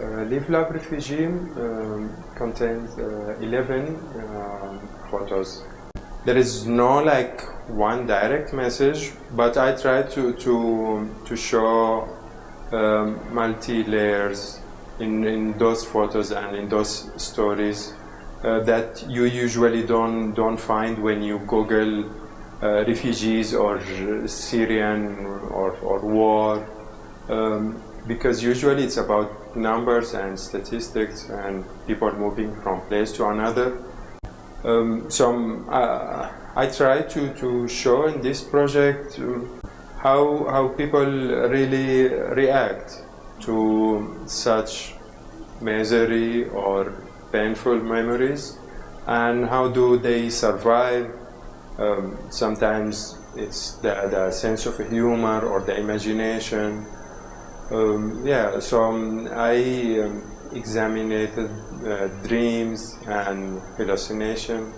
Uh, Live Love Refugee um, contains uh, 11 um, photos. There is no like one direct message, but I try to to to show um, multi layers in in those photos and in those stories uh, that you usually don't don't find when you Google uh, refugees or Syrian or or war. Um, because usually it's about numbers and statistics and people moving from place to another. Um, so uh, I try to, to show in this project um, how, how people really react to such misery or painful memories and how do they survive. Um, sometimes it's the, the sense of humor or the imagination um, yeah, so um, I um, examined uh, dreams and hallucination